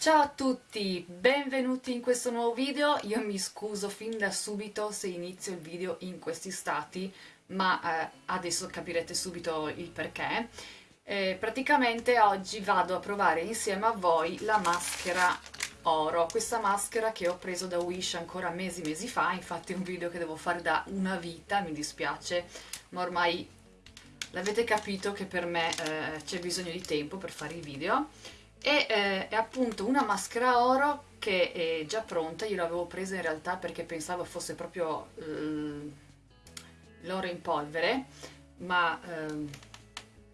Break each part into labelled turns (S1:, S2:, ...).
S1: Ciao a tutti, benvenuti in questo nuovo video, io mi scuso fin da subito se inizio il video in questi stati, ma eh, adesso capirete subito il perché. Eh, praticamente oggi vado a provare insieme a voi la maschera oro, questa maschera che ho preso da Wish ancora mesi mesi fa, infatti è un video che devo fare da una vita, mi dispiace, ma ormai l'avete capito che per me eh, c'è bisogno di tempo per fare i video e eh, è appunto una maschera oro che è già pronta, io l'avevo presa in realtà perché pensavo fosse proprio eh, l'oro in polvere, ma eh,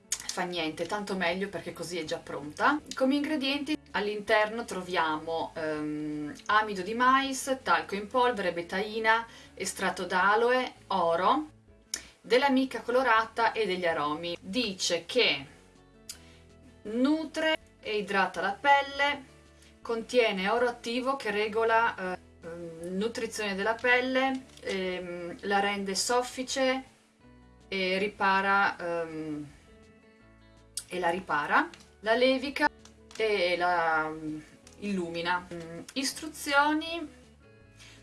S1: fa niente, tanto meglio perché così è già pronta. Come ingredienti all'interno troviamo ehm, amido di mais, talco in polvere, betaina, estratto d'aloe, oro, della mica colorata e degli aromi. Dice che nutre e idrata la pelle, contiene oro attivo che regola eh, ehm, nutrizione della pelle, ehm, la rende soffice e ripara ehm, e la ripara, la levica e la mm, illumina. Mm, istruzioni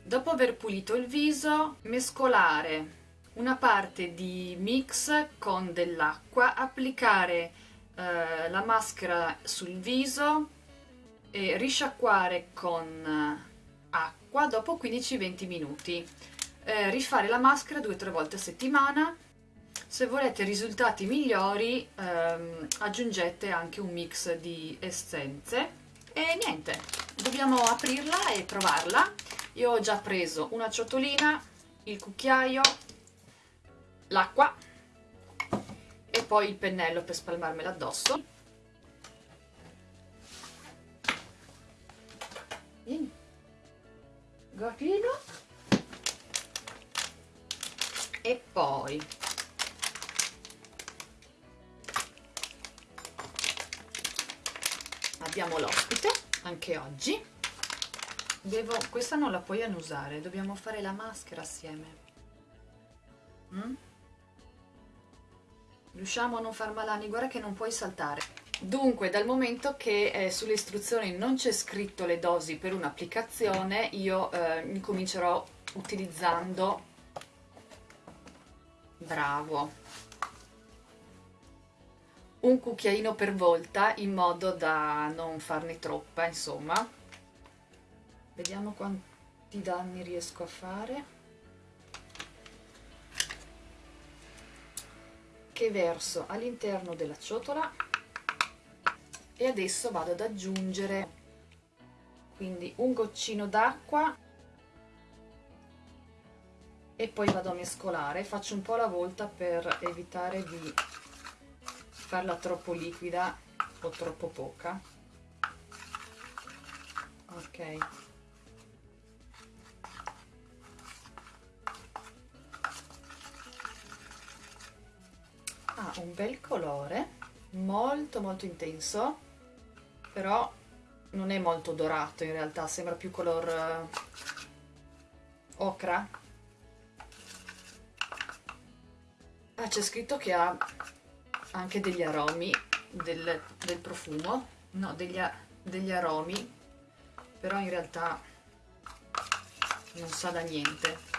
S1: dopo aver pulito il viso mescolare una parte di mix con dell'acqua, applicare eh, la maschera sul viso e risciacquare con eh, acqua dopo 15-20 minuti. Eh, rifare la maschera due o tre volte a settimana. Se volete risultati migliori ehm, aggiungete anche un mix di essenze. E niente, dobbiamo aprirla e provarla. Io ho già preso una ciotolina, il cucchiaio, l'acqua e poi il pennello per spalmarmela addosso Vieni. Gotino. e poi abbiamo l'ospite anche oggi Devo, questa non la puoi annusare dobbiamo fare la maschera assieme mm? Riusciamo a non far malani, guarda che non puoi saltare. Dunque, dal momento che eh, sulle istruzioni non c'è scritto le dosi per un'applicazione, io eh, incomincerò utilizzando... Bravo! Un cucchiaino per volta in modo da non farne troppa, insomma. Vediamo quanti danni riesco a fare. Che verso all'interno della ciotola e adesso vado ad aggiungere. Quindi un goccino d'acqua e poi vado a mescolare. Faccio un po' alla volta per evitare di farla troppo liquida o troppo poca. Ok un bel colore molto molto intenso però non è molto dorato in realtà sembra più color uh, ocra. Ah c'è scritto che ha anche degli aromi del, del profumo. No degli, degli aromi però in realtà non sa da niente.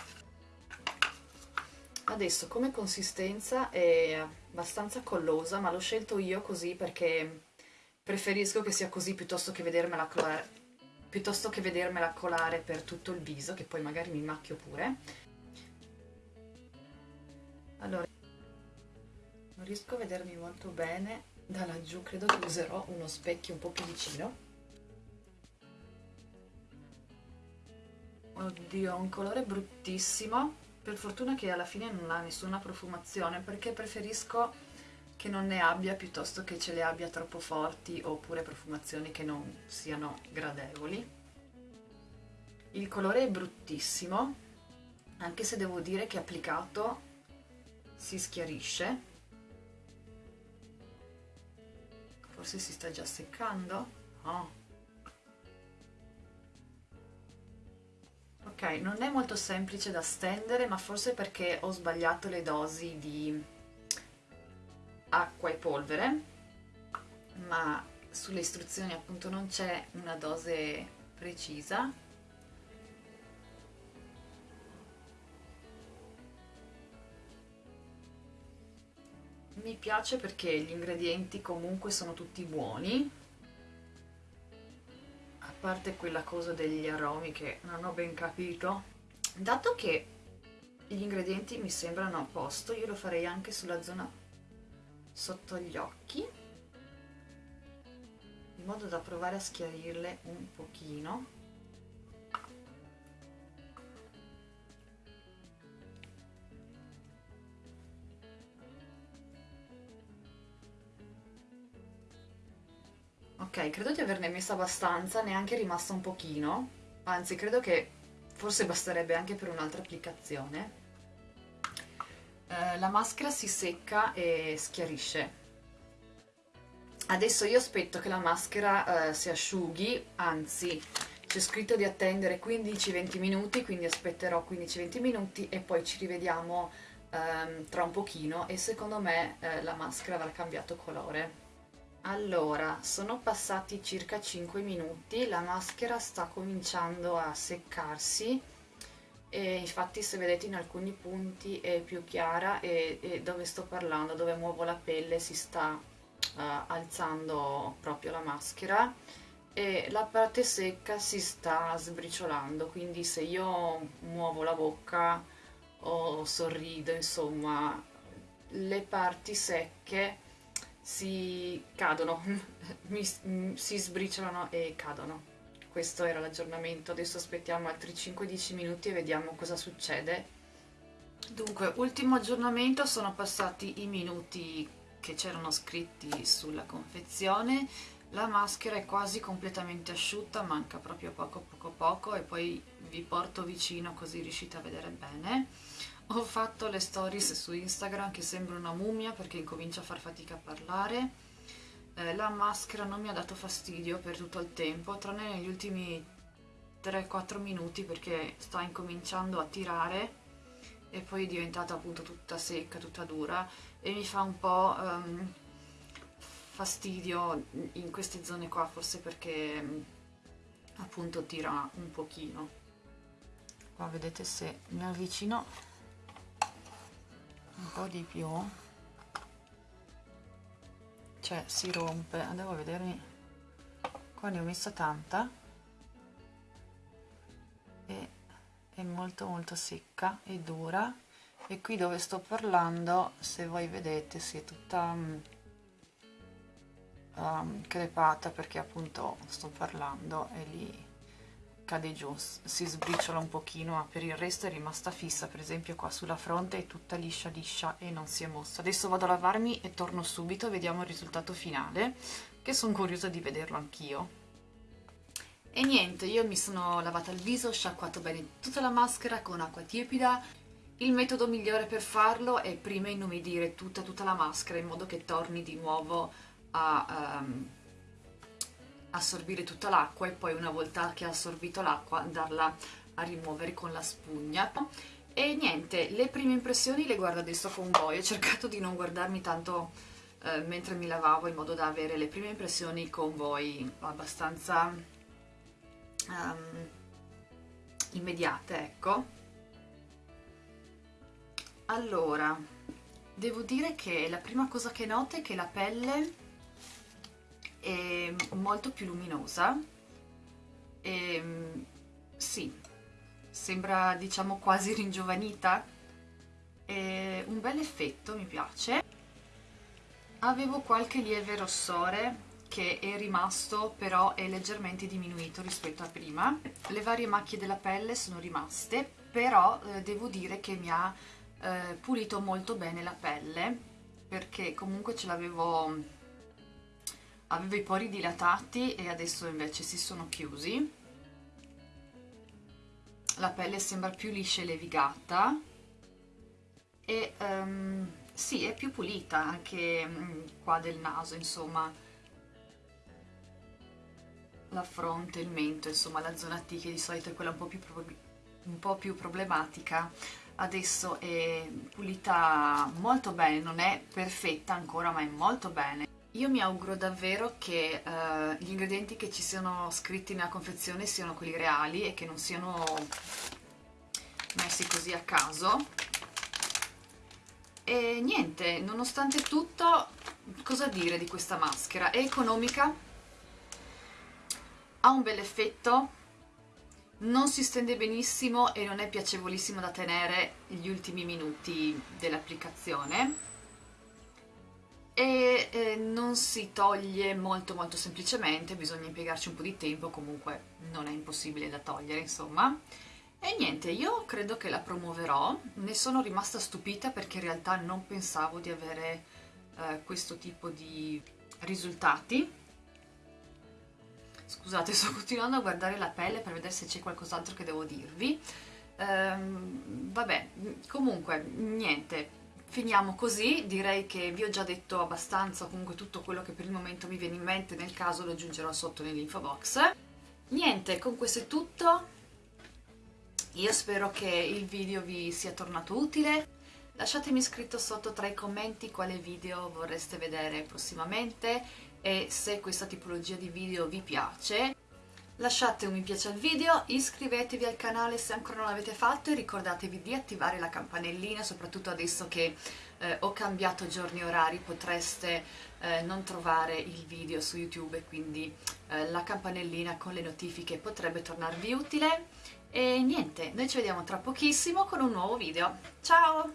S1: Adesso come consistenza è abbastanza collosa ma l'ho scelto io così perché preferisco che sia così piuttosto che vedermela colare piuttosto che vedermela colare per tutto il viso che poi magari mi macchio pure. Allora non riesco a vedermi molto bene. Da laggiù credo che userò uno specchio un po' più vicino. Oddio ha un colore bruttissimo per fortuna che alla fine non ha nessuna profumazione perché preferisco che non ne abbia piuttosto che ce le abbia troppo forti oppure profumazioni che non siano gradevoli. Il colore è bruttissimo anche se devo dire che applicato si schiarisce. Forse si sta già seccando? Oh ok non è molto semplice da stendere ma forse perché ho sbagliato le dosi di acqua e polvere ma sulle istruzioni appunto non c'è una dose precisa. Mi piace perché gli ingredienti comunque sono tutti buoni parte quella cosa degli aromi che non ho ben capito. Dato che gli ingredienti mi sembrano a posto io lo farei anche sulla zona sotto gli occhi in modo da provare a schiarirle un pochino ok credo di averne messa abbastanza neanche rimasta un pochino. Anzi credo che forse basterebbe anche per un'altra applicazione. Eh, la maschera si secca e schiarisce. Adesso io aspetto che la maschera eh, si asciughi anzi c'è scritto di attendere 15-20 minuti quindi aspetterò 15-20 minuti e poi ci rivediamo ehm, tra un pochino e secondo me eh, la maschera avrà cambiato colore allora sono passati circa 5 minuti la maschera sta cominciando a seccarsi e infatti se vedete in alcuni punti è più chiara e, e dove sto parlando, dove muovo la pelle si sta uh, alzando proprio la maschera e la parte secca si sta sbriciolando quindi se io muovo la bocca o sorrido insomma le parti secche si cadono, mi, si sbriciolano e cadono. Questo era l'aggiornamento, adesso aspettiamo altri 5-10 minuti e vediamo cosa succede. Dunque, ultimo aggiornamento, sono passati i minuti che c'erano scritti sulla confezione, la maschera è quasi completamente asciutta, manca proprio poco poco poco e poi vi porto vicino così riuscite a vedere bene. Ho fatto le stories su Instagram che sembra una mummia perché incomincia a far fatica a parlare eh, la maschera non mi ha dato fastidio per tutto il tempo, tranne negli ultimi 3-4 minuti perché sta incominciando a tirare e poi è diventata appunto tutta secca, tutta dura e mi fa un po' um, fastidio in queste zone qua, forse perché um, appunto tira un pochino. Qua vedete se mi avvicino un po' di più. Cioè si rompe. Andiamo a vedermi. Qua ne ho messa tanta. E è molto molto secca e dura. E qui dove sto parlando se voi vedete si è tutta um, crepata perché appunto sto parlando e lì cade giù, si sbriciola un pochino, ma per il resto è rimasta fissa, per esempio qua sulla fronte è tutta liscia liscia e non si è mossa. Adesso vado a lavarmi e torno subito, vediamo il risultato finale, che sono curiosa di vederlo anch'io. E niente, io mi sono lavata il viso, sciacquato bene tutta la maschera con acqua tiepida. Il metodo migliore per farlo è prima inumidire tutta, tutta la maschera in modo che torni di nuovo a... Um, assorbire tutta l'acqua e poi una volta che ha assorbito l'acqua andarla a rimuovere con la spugna. E niente, le prime impressioni le guardo adesso con voi ho cercato di non guardarmi tanto eh, mentre mi lavavo in modo da avere le prime impressioni con voi abbastanza um, immediate ecco. Allora devo dire che la prima cosa che noto è che la pelle è molto più luminosa. E sì, sembra diciamo quasi ringiovanita. È un bel effetto, mi piace. Avevo qualche lieve rossore che è rimasto però è leggermente diminuito rispetto a prima. Le varie macchie della pelle sono rimaste però eh, devo dire che mi ha eh, pulito molto bene la pelle perché comunque ce l'avevo avevo i pori dilatati e adesso invece si sono chiusi. La pelle sembra più liscia e levigata. E um, sì, è più pulita anche um, qua del naso, insomma. La fronte, il mento, insomma la zona T che di solito è quella un po' più, un po più problematica adesso è pulita molto bene, non è perfetta ancora ma è molto bene io mi auguro davvero che uh, gli ingredienti che ci siano scritti nella confezione siano quelli reali e che non siano messi così a caso e niente, nonostante tutto cosa dire di questa maschera? È economica ha un bel effetto non si stende benissimo e non è piacevolissimo da tenere gli ultimi minuti dell'applicazione e eh, non si toglie molto molto semplicemente, bisogna impiegarci un po' di tempo, comunque non è impossibile da togliere insomma. E niente, io credo che la promuoverò, ne sono rimasta stupita perché in realtà non pensavo di avere eh, questo tipo di risultati. Scusate, sto continuando a guardare la pelle per vedere se c'è qualcos'altro che devo dirvi. Ehm, vabbè, comunque, niente, Finiamo così, direi che vi ho già detto abbastanza comunque tutto quello che per il momento mi viene in mente, nel caso lo aggiungerò sotto nell'info box. Niente, con questo è tutto, io spero che il video vi sia tornato utile, lasciatemi scritto sotto tra i commenti quale video vorreste vedere prossimamente e se questa tipologia di video vi piace Lasciate un mi piace al video, iscrivetevi al canale se ancora non l'avete fatto e ricordatevi di attivare la campanellina, soprattutto adesso che eh, ho cambiato giorni e orari potreste eh, non trovare il video su YouTube e quindi eh, la campanellina con le notifiche potrebbe tornarvi utile. E niente, noi ci vediamo tra pochissimo con un nuovo video. Ciao!